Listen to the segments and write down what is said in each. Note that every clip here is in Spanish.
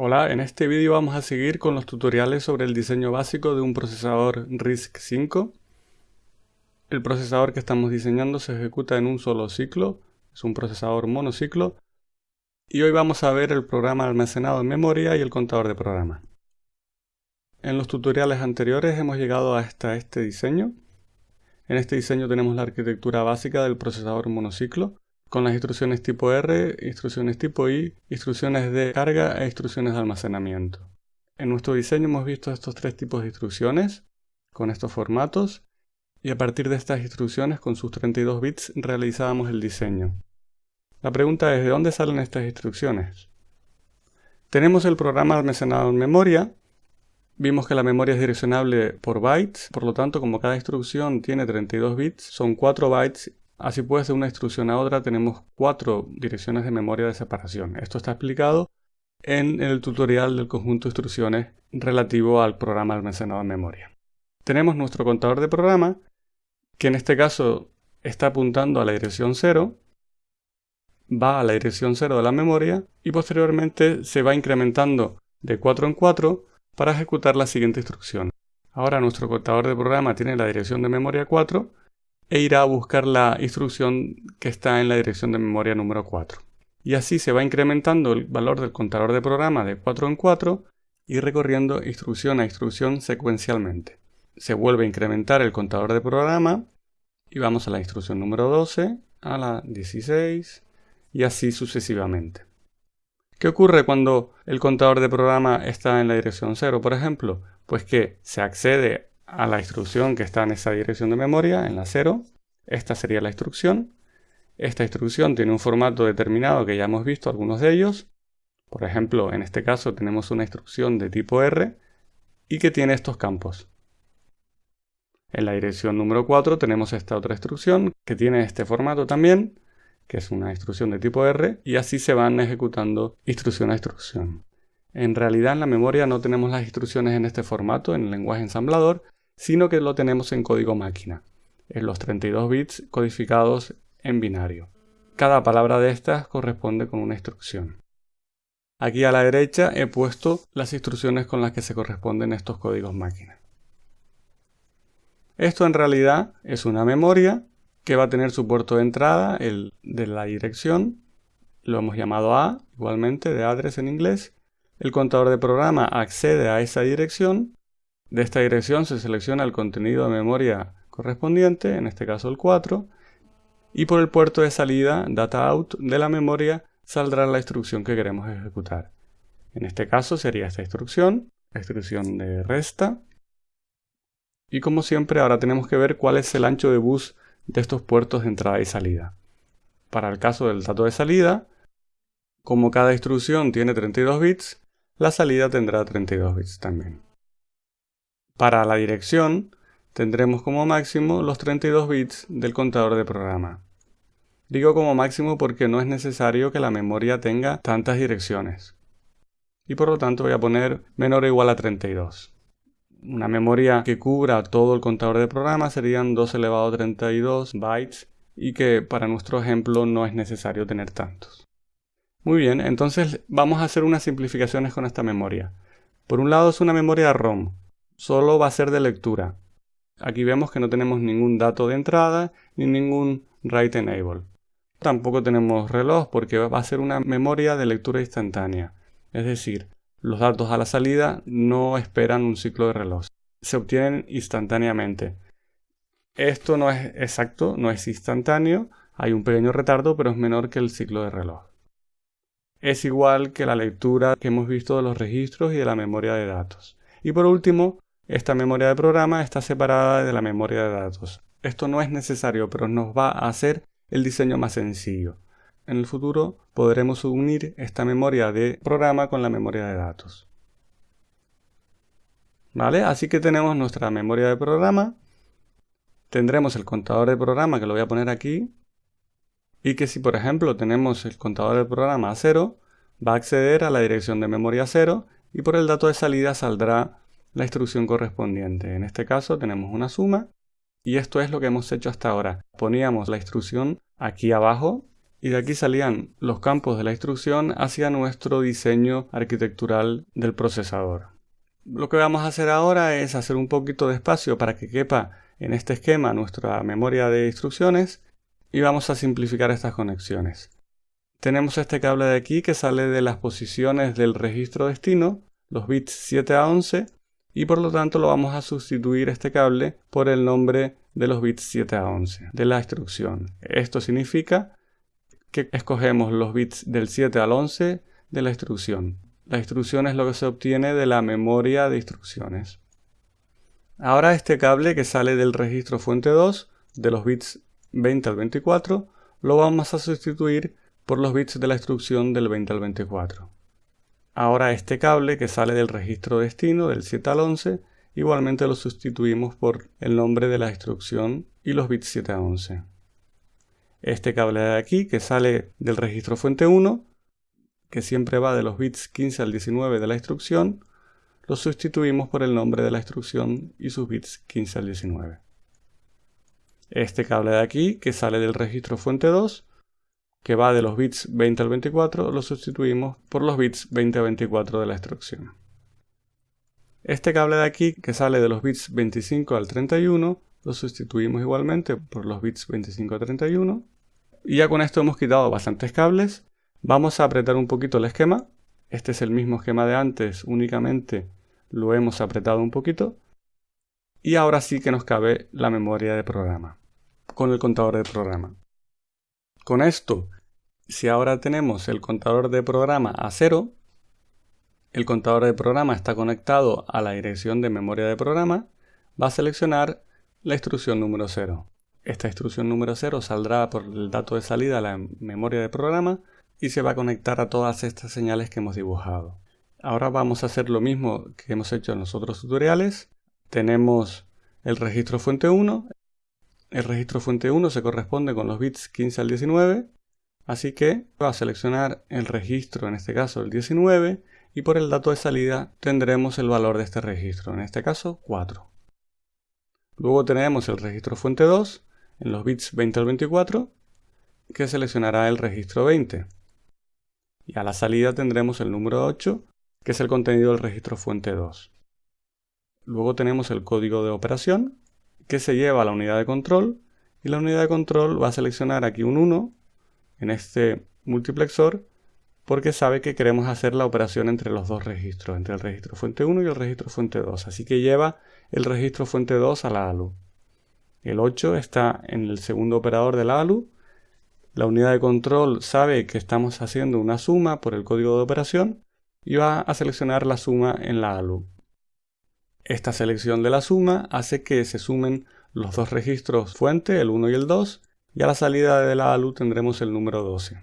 Hola, en este vídeo vamos a seguir con los tutoriales sobre el diseño básico de un procesador RISC-V. El procesador que estamos diseñando se ejecuta en un solo ciclo, es un procesador monociclo, y hoy vamos a ver el programa almacenado en memoria y el contador de programa. En los tutoriales anteriores hemos llegado hasta este diseño. En este diseño tenemos la arquitectura básica del procesador monociclo, con las instrucciones tipo R, instrucciones tipo I, instrucciones de carga e instrucciones de almacenamiento. En nuestro diseño hemos visto estos tres tipos de instrucciones, con estos formatos, y a partir de estas instrucciones con sus 32 bits realizábamos el diseño. La pregunta es, ¿de dónde salen estas instrucciones? Tenemos el programa almacenado en memoria, Vimos que la memoria es direccionable por bytes, por lo tanto como cada instrucción tiene 32 bits, son 4 bytes Así pues, de una instrucción a otra tenemos cuatro direcciones de memoria de separación. Esto está explicado en el tutorial del conjunto de instrucciones relativo al programa almacenado en memoria. Tenemos nuestro contador de programa, que en este caso está apuntando a la dirección 0, va a la dirección 0 de la memoria y posteriormente se va incrementando de 4 en 4 para ejecutar la siguiente instrucción. Ahora nuestro contador de programa tiene la dirección de memoria 4 e irá a buscar la instrucción que está en la dirección de memoria número 4. Y así se va incrementando el valor del contador de programa de 4 en 4 y recorriendo instrucción a instrucción secuencialmente. Se vuelve a incrementar el contador de programa y vamos a la instrucción número 12, a la 16 y así sucesivamente. ¿Qué ocurre cuando el contador de programa está en la dirección 0, por ejemplo? Pues que se accede a la instrucción que está en esa dirección de memoria, en la 0. Esta sería la instrucción. Esta instrucción tiene un formato determinado que ya hemos visto algunos de ellos. Por ejemplo, en este caso tenemos una instrucción de tipo R y que tiene estos campos. En la dirección número 4 tenemos esta otra instrucción que tiene este formato también, que es una instrucción de tipo R, y así se van ejecutando instrucción a instrucción. En realidad en la memoria no tenemos las instrucciones en este formato, en el lenguaje ensamblador, sino que lo tenemos en código máquina, en los 32 bits codificados en binario. Cada palabra de estas corresponde con una instrucción. Aquí a la derecha he puesto las instrucciones con las que se corresponden estos códigos máquina. Esto en realidad es una memoria que va a tener su puerto de entrada, el de la dirección, lo hemos llamado A, igualmente de address en inglés. El contador de programa accede a esa dirección de esta dirección se selecciona el contenido de memoria correspondiente, en este caso el 4, y por el puerto de salida data out de la memoria saldrá la instrucción que queremos ejecutar. En este caso sería esta instrucción, la instrucción de resta. Y como siempre ahora tenemos que ver cuál es el ancho de bus de estos puertos de entrada y salida. Para el caso del dato de salida, como cada instrucción tiene 32 bits, la salida tendrá 32 bits también. Para la dirección, tendremos como máximo los 32 bits del contador de programa. Digo como máximo porque no es necesario que la memoria tenga tantas direcciones. Y por lo tanto voy a poner menor o igual a 32. Una memoria que cubra todo el contador de programa serían 2 elevado a 32 bytes y que para nuestro ejemplo no es necesario tener tantos. Muy bien, entonces vamos a hacer unas simplificaciones con esta memoria. Por un lado es una memoria ROM, solo va a ser de lectura. Aquí vemos que no tenemos ningún dato de entrada ni ningún write enable. Tampoco tenemos reloj porque va a ser una memoria de lectura instantánea. Es decir, los datos a la salida no esperan un ciclo de reloj. Se obtienen instantáneamente. Esto no es exacto, no es instantáneo. Hay un pequeño retardo, pero es menor que el ciclo de reloj. Es igual que la lectura que hemos visto de los registros y de la memoria de datos. Y por último, esta memoria de programa está separada de la memoria de datos. Esto no es necesario, pero nos va a hacer el diseño más sencillo. En el futuro podremos unir esta memoria de programa con la memoria de datos. ¿Vale? Así que tenemos nuestra memoria de programa. Tendremos el contador de programa que lo voy a poner aquí. Y que si por ejemplo tenemos el contador de programa a 0, va a acceder a la dirección de memoria 0 y por el dato de salida saldrá la instrucción correspondiente. En este caso tenemos una suma y esto es lo que hemos hecho hasta ahora. Poníamos la instrucción aquí abajo y de aquí salían los campos de la instrucción hacia nuestro diseño arquitectural del procesador. Lo que vamos a hacer ahora es hacer un poquito de espacio para que quepa en este esquema nuestra memoria de instrucciones y vamos a simplificar estas conexiones. Tenemos este cable de aquí que sale de las posiciones del registro destino, los bits 7 a 11, y por lo tanto lo vamos a sustituir este cable por el nombre de los bits 7 a 11 de la instrucción. Esto significa que escogemos los bits del 7 al 11 de la instrucción. La instrucción es lo que se obtiene de la memoria de instrucciones. Ahora este cable que sale del registro fuente 2, de los bits 20 al 24, lo vamos a sustituir por los bits de la instrucción del 20 al 24. Ahora este cable que sale del registro destino del 7 al 11, igualmente lo sustituimos por el nombre de la instrucción y los bits 7 a 11. Este cable de aquí que sale del registro fuente 1, que siempre va de los bits 15 al 19 de la instrucción, lo sustituimos por el nombre de la instrucción y sus bits 15 al 19. Este cable de aquí, que sale del registro fuente 2, que va de los bits 20 al 24, lo sustituimos por los bits 20 a 24 de la instrucción. Este cable de aquí, que sale de los bits 25 al 31, lo sustituimos igualmente por los bits 25 a 31. Y ya con esto hemos quitado bastantes cables. Vamos a apretar un poquito el esquema. Este es el mismo esquema de antes, únicamente lo hemos apretado un poquito. Y ahora sí que nos cabe la memoria de programa, con el contador de programa. Con esto, si ahora tenemos el contador de programa a cero, el contador de programa está conectado a la dirección de memoria de programa, va a seleccionar la instrucción número 0. Esta instrucción número 0 saldrá por el dato de salida a la memoria de programa y se va a conectar a todas estas señales que hemos dibujado. Ahora vamos a hacer lo mismo que hemos hecho en los otros tutoriales. Tenemos el registro fuente 1. El registro fuente 1 se corresponde con los bits 15 al 19. Así que va a seleccionar el registro, en este caso el 19, y por el dato de salida tendremos el valor de este registro, en este caso 4. Luego tenemos el registro fuente 2 en los bits 20 al 24 que seleccionará el registro 20. Y a la salida tendremos el número 8 que es el contenido del registro fuente 2. Luego tenemos el código de operación que se lleva a la unidad de control y la unidad de control va a seleccionar aquí un 1 en este multiplexor porque sabe que queremos hacer la operación entre los dos registros, entre el registro fuente 1 y el registro fuente 2. Así que lleva el registro fuente 2 a la ALU. El 8 está en el segundo operador de la ALU. La unidad de control sabe que estamos haciendo una suma por el código de operación y va a seleccionar la suma en la ALU. Esta selección de la suma hace que se sumen los dos registros fuente, el 1 y el 2, y a la salida de la ALU tendremos el número 12.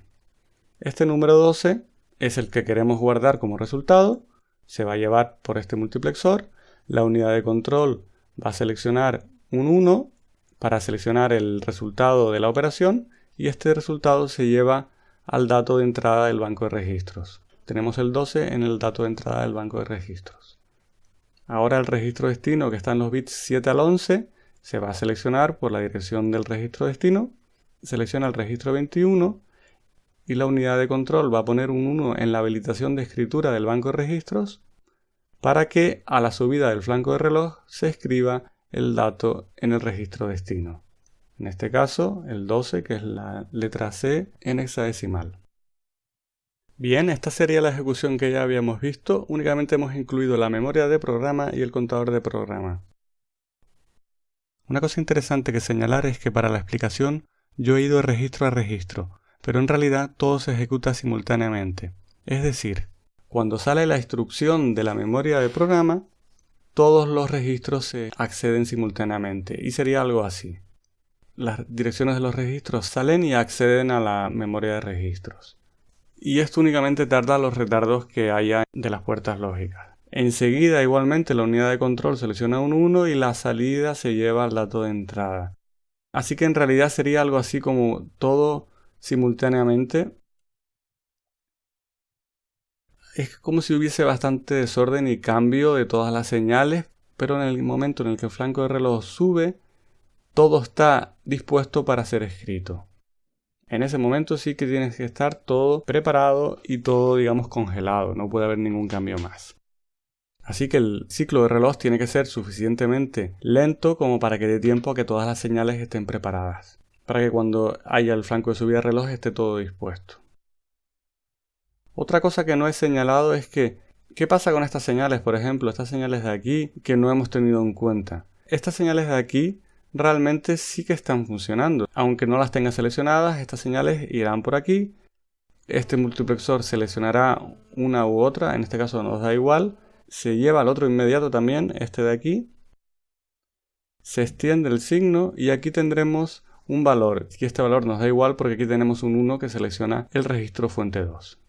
Este número 12 es el que queremos guardar como resultado, se va a llevar por este multiplexor, la unidad de control va a seleccionar un 1 para seleccionar el resultado de la operación y este resultado se lleva al dato de entrada del banco de registros. Tenemos el 12 en el dato de entrada del banco de registros. Ahora el registro destino que está en los bits 7 al 11 se va a seleccionar por la dirección del registro destino. Selecciona el registro 21 y la unidad de control va a poner un 1 en la habilitación de escritura del banco de registros para que a la subida del flanco de reloj se escriba el dato en el registro destino. En este caso, el 12, que es la letra C en hexadecimal. Bien, esta sería la ejecución que ya habíamos visto, únicamente hemos incluido la memoria de programa y el contador de programa. Una cosa interesante que señalar es que para la explicación yo he ido registro a registro, pero en realidad todo se ejecuta simultáneamente. Es decir, cuando sale la instrucción de la memoria de programa, todos los registros se acceden simultáneamente y sería algo así. Las direcciones de los registros salen y acceden a la memoria de registros. Y esto únicamente tarda los retardos que haya de las puertas lógicas. Enseguida igualmente la unidad de control selecciona un 1 y la salida se lleva al dato de entrada. Así que en realidad sería algo así como todo simultáneamente. Es como si hubiese bastante desorden y cambio de todas las señales, pero en el momento en el que el flanco de reloj sube, todo está dispuesto para ser escrito. En ese momento sí que tienes que estar todo preparado y todo, digamos, congelado. No puede haber ningún cambio más. Así que el ciclo de reloj tiene que ser suficientemente lento como para que dé tiempo a que todas las señales estén preparadas. Para que cuando haya el flanco de subida de reloj esté todo dispuesto. Otra cosa que no he señalado es que, ¿qué pasa con estas señales? Por ejemplo, estas señales de aquí que no hemos tenido en cuenta. Estas señales de aquí realmente sí que están funcionando. Aunque no las tenga seleccionadas, estas señales irán por aquí. Este multiplexor seleccionará una u otra, en este caso nos da igual. Se lleva al otro inmediato también, este de aquí. Se extiende el signo y aquí tendremos un valor. Y este valor nos da igual porque aquí tenemos un 1 que selecciona el registro fuente 2.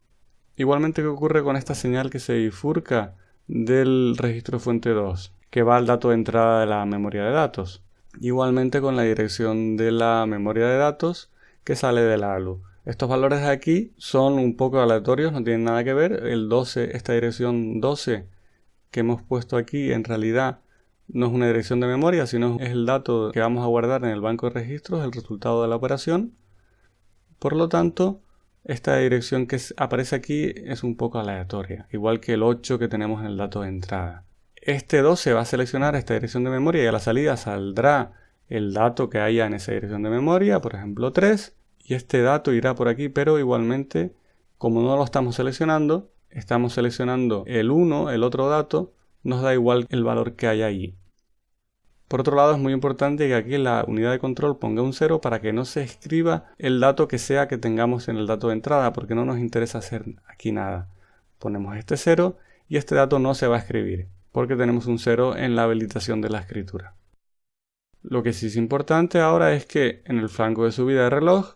Igualmente, ¿qué ocurre con esta señal que se bifurca del registro fuente 2? Que va al dato de entrada de la memoria de datos. Igualmente con la dirección de la memoria de datos que sale de la ALU. Estos valores de aquí son un poco aleatorios, no tienen nada que ver. El 12, esta dirección 12 que hemos puesto aquí en realidad no es una dirección de memoria, sino es el dato que vamos a guardar en el banco de registros, el resultado de la operación. Por lo tanto, esta dirección que aparece aquí es un poco aleatoria, igual que el 8 que tenemos en el dato de entrada. Este 12 va a seleccionar esta dirección de memoria y a la salida saldrá el dato que haya en esa dirección de memoria, por ejemplo 3, y este dato irá por aquí, pero igualmente, como no lo estamos seleccionando, estamos seleccionando el 1, el otro dato, nos da igual el valor que haya allí. Por otro lado, es muy importante que aquí la unidad de control ponga un 0 para que no se escriba el dato que sea que tengamos en el dato de entrada, porque no nos interesa hacer aquí nada. Ponemos este 0 y este dato no se va a escribir porque tenemos un 0 en la habilitación de la escritura. Lo que sí es importante ahora es que en el flanco de subida de reloj,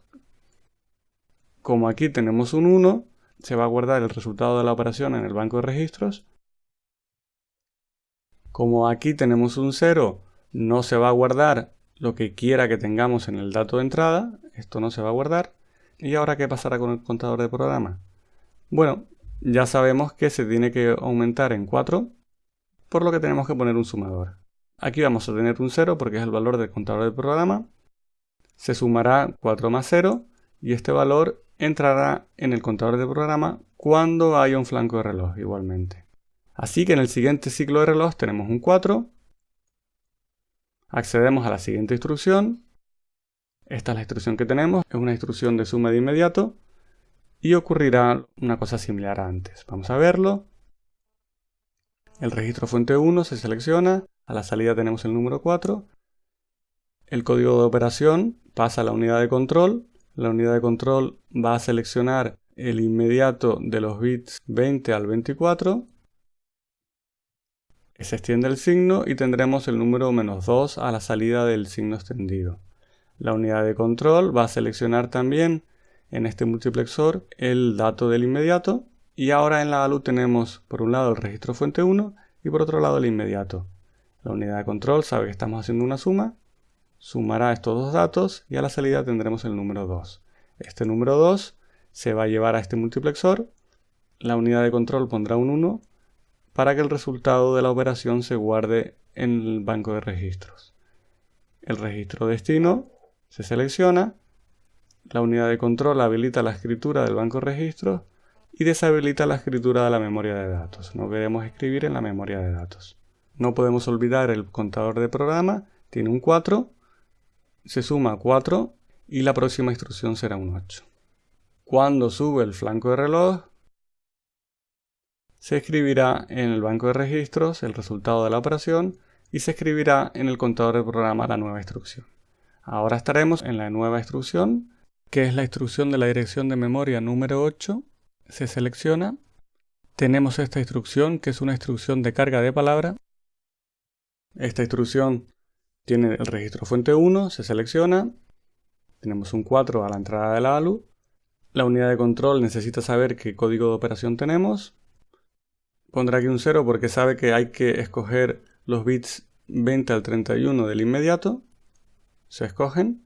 como aquí tenemos un 1, se va a guardar el resultado de la operación en el banco de registros. Como aquí tenemos un 0, no se va a guardar lo que quiera que tengamos en el dato de entrada. Esto no se va a guardar. ¿Y ahora qué pasará con el contador de programa? Bueno, ya sabemos que se tiene que aumentar en 4 por lo que tenemos que poner un sumador. Aquí vamos a tener un 0 porque es el valor del contador del programa. Se sumará 4 más 0 y este valor entrará en el contador del programa cuando haya un flanco de reloj igualmente. Así que en el siguiente ciclo de reloj tenemos un 4. Accedemos a la siguiente instrucción. Esta es la instrucción que tenemos, es una instrucción de suma de inmediato y ocurrirá una cosa similar a antes. Vamos a verlo. El registro fuente 1 se selecciona, a la salida tenemos el número 4. El código de operación pasa a la unidad de control. La unidad de control va a seleccionar el inmediato de los bits 20 al 24. Se extiende el signo y tendremos el número menos 2 a la salida del signo extendido. La unidad de control va a seleccionar también en este multiplexor el dato del inmediato y ahora en la ALU tenemos por un lado el registro fuente 1 y por otro lado el inmediato. La unidad de control sabe que estamos haciendo una suma, sumará estos dos datos y a la salida tendremos el número 2. Este número 2 se va a llevar a este multiplexor, la unidad de control pondrá un 1 para que el resultado de la operación se guarde en el banco de registros. El registro destino se selecciona, la unidad de control habilita la escritura del banco de registros y deshabilita la escritura de la memoria de datos. No queremos escribir en la memoria de datos. No podemos olvidar el contador de programa, tiene un 4, se suma 4 y la próxima instrucción será un 8. Cuando sube el flanco de reloj, se escribirá en el banco de registros el resultado de la operación y se escribirá en el contador de programa la nueva instrucción. Ahora estaremos en la nueva instrucción, que es la instrucción de la dirección de memoria número 8, se selecciona, tenemos esta instrucción que es una instrucción de carga de palabra. Esta instrucción tiene el registro fuente 1, se selecciona, tenemos un 4 a la entrada de la ALU, la unidad de control necesita saber qué código de operación tenemos, pondrá aquí un 0 porque sabe que hay que escoger los bits 20 al 31 del inmediato, se escogen,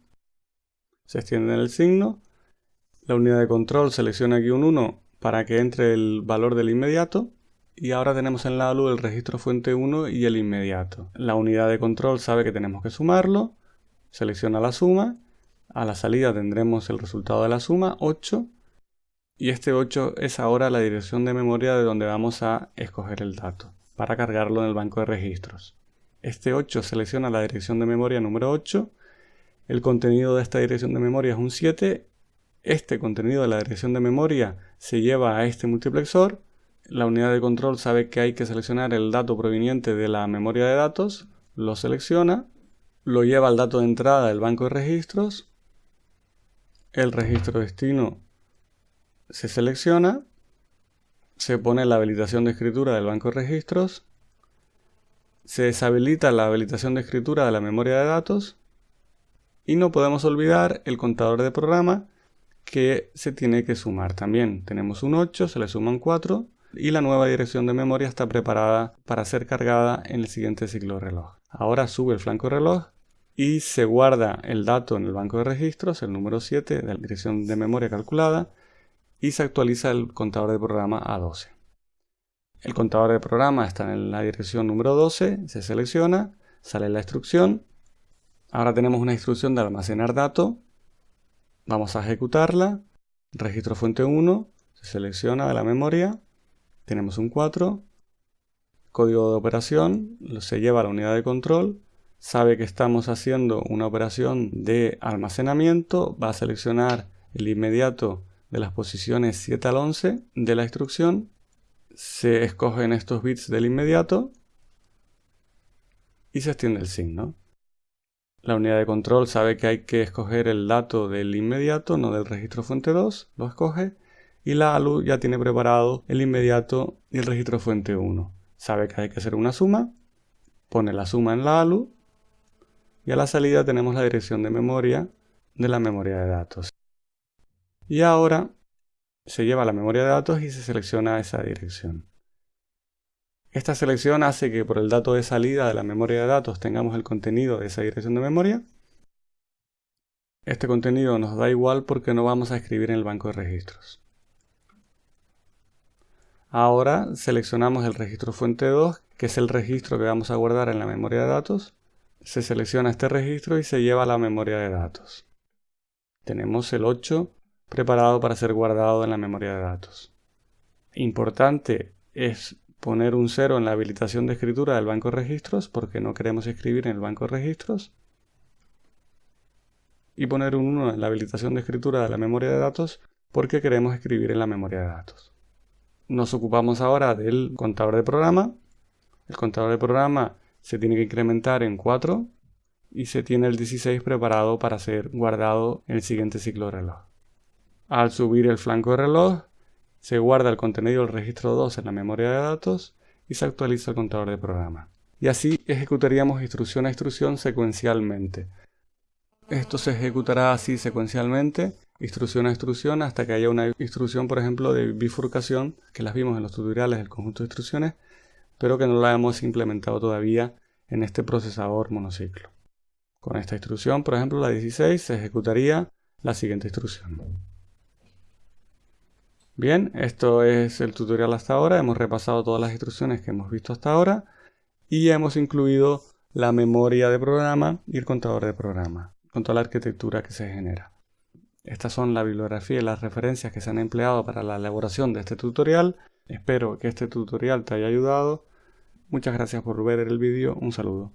se extiende el signo, la unidad de control selecciona aquí un 1 para que entre el valor del inmediato y ahora tenemos en la ALU el registro fuente 1 y el inmediato. La unidad de control sabe que tenemos que sumarlo, selecciona la suma, A la salida tendremos el resultado de la suma, 8, y este 8 es ahora la dirección de memoria de donde vamos a escoger el dato para cargarlo en el banco de registros. Este 8 selecciona la dirección de memoria número 8, el contenido de esta dirección de memoria es un 7, este contenido de la dirección de memoria se lleva a este multiplexor, la unidad de control sabe que hay que seleccionar el dato proveniente de la memoria de datos, lo selecciona, lo lleva al dato de entrada del banco de registros, el registro destino se selecciona, se pone la habilitación de escritura del banco de registros, se deshabilita la habilitación de escritura de la memoria de datos y no podemos olvidar el contador de programa que se tiene que sumar también. Tenemos un 8, se le suman 4 y la nueva dirección de memoria está preparada para ser cargada en el siguiente ciclo reloj. Ahora sube el flanco reloj y se guarda el dato en el banco de registros, el número 7 de la dirección de memoria calculada y se actualiza el contador de programa a 12. El contador de programa está en la dirección número 12, se selecciona, sale la instrucción. Ahora tenemos una instrucción de almacenar dato. Vamos a ejecutarla. Registro fuente 1, se selecciona de la memoria. Tenemos un 4. Código de operación, se lleva a la unidad de control sabe que estamos haciendo una operación de almacenamiento, va a seleccionar el inmediato de las posiciones 7 al 11 de la instrucción, se escogen estos bits del inmediato y se extiende el signo. La unidad de control sabe que hay que escoger el dato del inmediato, no del registro fuente 2, lo escoge, y la ALU ya tiene preparado el inmediato y el registro fuente 1. Sabe que hay que hacer una suma, pone la suma en la ALU y a la salida tenemos la dirección de memoria de la memoria de datos. Y ahora se lleva a la memoria de datos y se selecciona esa dirección. Esta selección hace que por el dato de salida de la memoria de datos tengamos el contenido de esa dirección de memoria. Este contenido nos da igual porque no vamos a escribir en el banco de registros. Ahora seleccionamos el registro fuente 2, que es el registro que vamos a guardar en la memoria de datos, se selecciona este registro y se lleva a la memoria de datos. Tenemos el 8 preparado para ser guardado en la memoria de datos. Importante es poner un 0 en la habilitación de escritura del banco de registros porque no queremos escribir en el banco de registros. Y poner un 1 en la habilitación de escritura de la memoria de datos porque queremos escribir en la memoria de datos. Nos ocupamos ahora del contador de programa. El contador de programa se tiene que incrementar en 4 y se tiene el 16 preparado para ser guardado en el siguiente ciclo de reloj. Al subir el flanco de reloj, se guarda el contenido del registro 2 en la memoria de datos y se actualiza el contador de programa. Y así ejecutaríamos instrucción a instrucción secuencialmente. Esto se ejecutará así secuencialmente, instrucción a instrucción, hasta que haya una instrucción, por ejemplo, de bifurcación, que las vimos en los tutoriales del conjunto de instrucciones, pero que no la hemos implementado todavía en este procesador monociclo. Con esta instrucción, por ejemplo, la 16, se ejecutaría la siguiente instrucción. Bien, esto es el tutorial hasta ahora. Hemos repasado todas las instrucciones que hemos visto hasta ahora y hemos incluido la memoria de programa y el contador de programa, con toda la arquitectura que se genera. Estas son la bibliografía y las referencias que se han empleado para la elaboración de este tutorial Espero que este tutorial te haya ayudado. Muchas gracias por ver el vídeo. Un saludo.